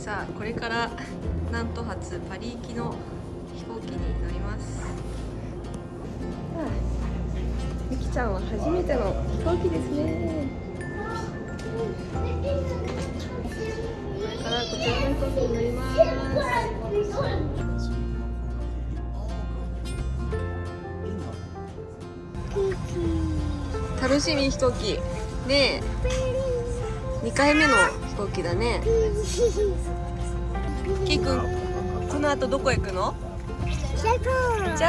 さあこれから南都発パリ行きの飛行機に乗ります。ゆきちゃんは初めての飛行機ですね。これからこちらの飛行機に乗ります。楽しみ飛行機。ねえ2回目の飛行機だね。キーくんこの後どこ行くの？ジャパン。ジ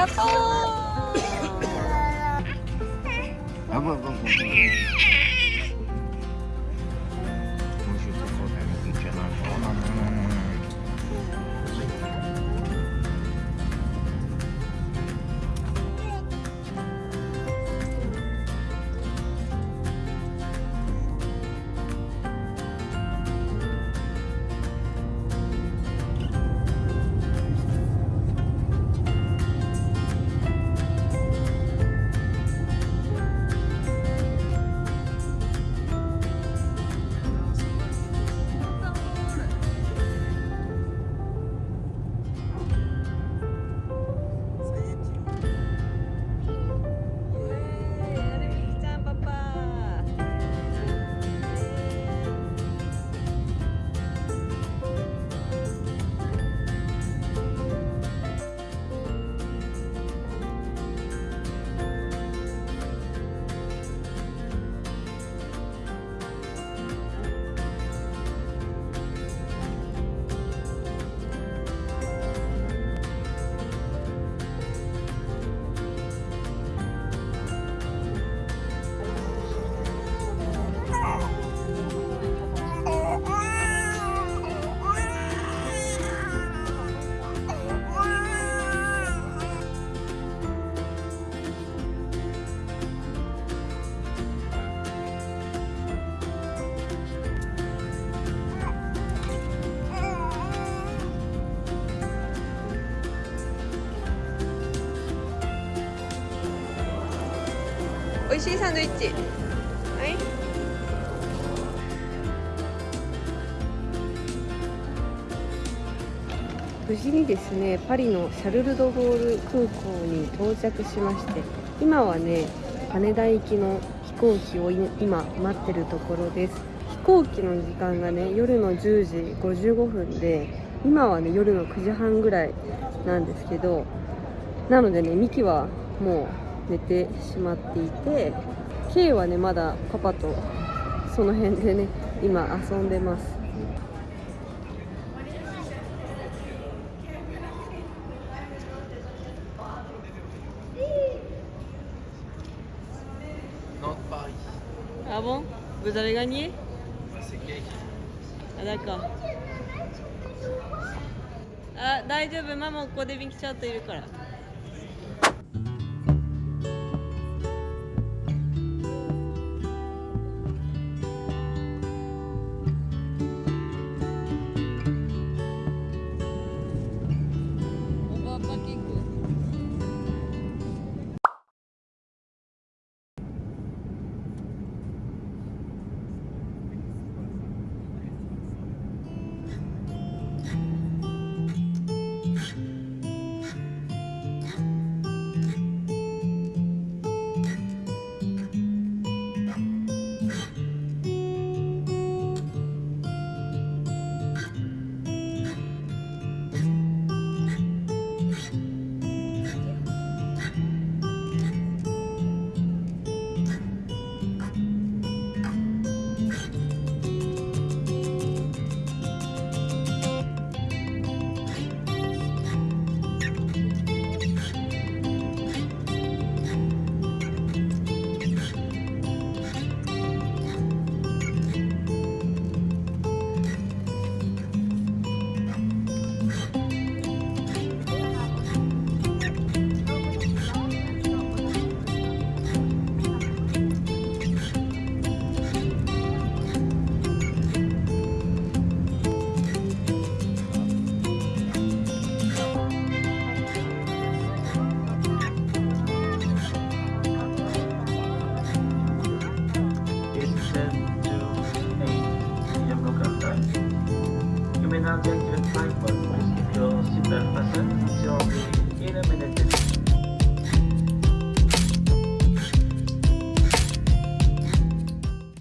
味しいサンドイッチ。はい。無事にですねパリのシャルル・ド・ゴール空港に到着しまして今はね羽田行きの飛行機を今待ってるところです。飛行機の時間がね夜の10時55分で今はね夜の9時半ぐらいなんですけどなのでねミキはもう寝てしまっていて K はねまだパパとその辺でね今遊んでます。あぼん Vous avez gagné Ah d'accord あ大丈夫。ママここでビンキチャットいるから。